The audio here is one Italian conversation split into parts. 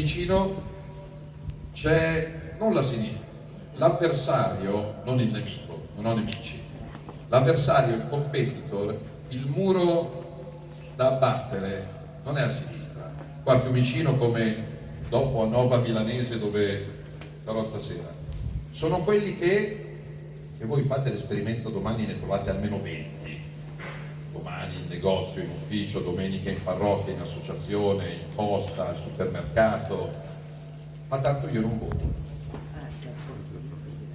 Fiumicino c'è non la sinistra, l'avversario, non il nemico, non ho nemici, l'avversario, il competitor, il muro da abbattere non è a sinistra. Qua a Fiumicino come dopo a Nova Milanese dove sarò stasera, sono quelli che, e voi fate l'esperimento domani ne trovate almeno 20, domani in negozio, in ufficio, domenica in parrocchia, in associazione, in posta, al supermercato, ma tanto io non voto.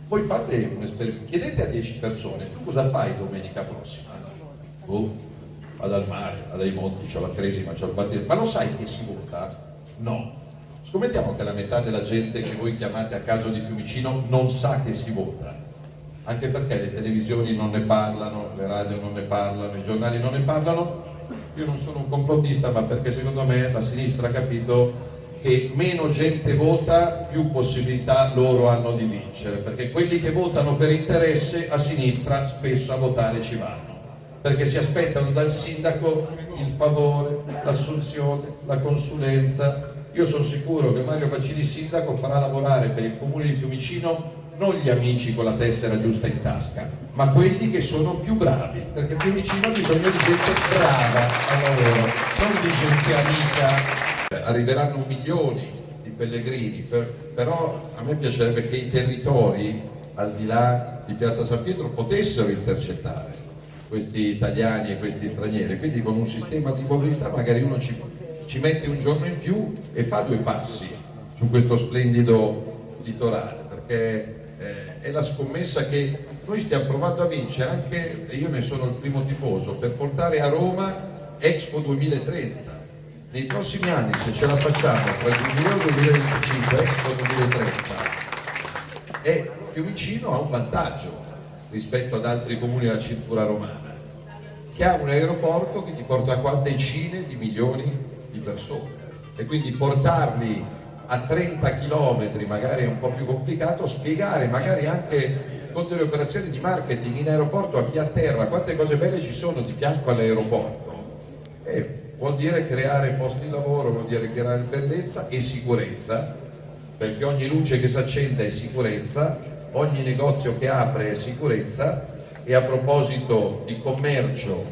Voi fate un esperimento, chiedete a 10 persone, tu cosa fai domenica prossima? Oh, vado al mare, vado ai monti, c'ho la cresima, c'ho il battesimo, ma lo sai che si vota? No. Scommettiamo che la metà della gente che voi chiamate a caso di Fiumicino non sa che si vota anche perché le televisioni non ne parlano, le radio non ne parlano, i giornali non ne parlano, io non sono un complottista ma perché secondo me la sinistra ha capito che meno gente vota più possibilità loro hanno di vincere perché quelli che votano per interesse a sinistra spesso a votare ci vanno perché si aspettano dal sindaco il favore, l'assunzione, la consulenza. Io sono sicuro che Mario Bacini sindaco farà lavorare per il comune di Fiumicino non gli amici con la tessera giusta in tasca, ma quelli che sono più bravi, perché Fiumicino ha bisogno di gente brava al lavoro, non di gente amica. Arriveranno milioni di pellegrini, per, però a me piacerebbe che i territori, al di là di Piazza San Pietro, potessero intercettare questi italiani e questi stranieri, quindi con un sistema di mobilità magari uno ci, ci mette un giorno in più e fa due passi su questo splendido litorale, perché eh, è la scommessa che noi stiamo provando a vincere anche, e io ne sono il primo tifoso, per portare a Roma Expo 2030. Nei prossimi anni, se ce la facciamo, tra Giubileo 2025 e Expo 2030, e Fiumicino ha un vantaggio rispetto ad altri comuni della cintura romana, che ha un aeroporto che ti porta qua decine di milioni di persone e quindi portarli a 30 km magari è un po' più complicato, spiegare magari anche con delle operazioni di marketing in aeroporto a chi a terra quante cose belle ci sono di fianco all'aeroporto. vuol dire creare posti di lavoro, vuol dire creare bellezza e sicurezza, perché ogni luce che si accende è sicurezza, ogni negozio che apre è sicurezza e a proposito di commercio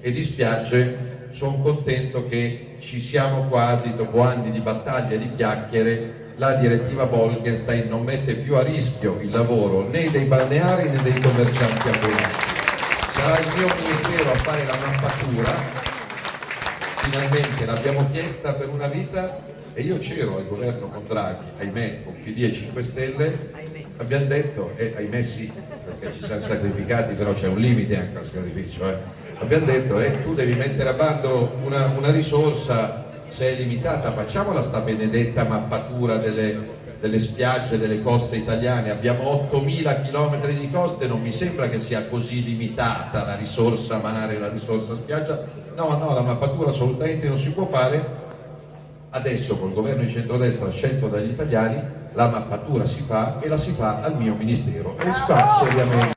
e di spiagge sono contento che ci siamo quasi, dopo anni di battaglie e di chiacchiere, la direttiva Bolkenstein non mette più a rischio il lavoro né dei balneari né dei commercianti ambulanti. Sarà il mio ministero a fare la mappatura, finalmente l'abbiamo chiesta per una vita e io c'ero al governo con Draghi, ahimè, con PD e 5 Stelle, abbiamo detto, e eh, ahimè sì, perché ci siamo sacrificati, però c'è un limite anche al sacrificio, eh abbiamo detto eh, tu devi mettere a bando una, una risorsa se è limitata facciamola sta benedetta mappatura delle, delle spiagge, delle coste italiane. Abbiamo 8.000 km di coste non mi sembra che sia così limitata la risorsa mare, la risorsa spiaggia. No, no, la mappatura assolutamente non si può fare. Adesso col governo di centrodestra scelto dagli italiani la mappatura si fa e la si fa al mio ministero. E si fa seriamente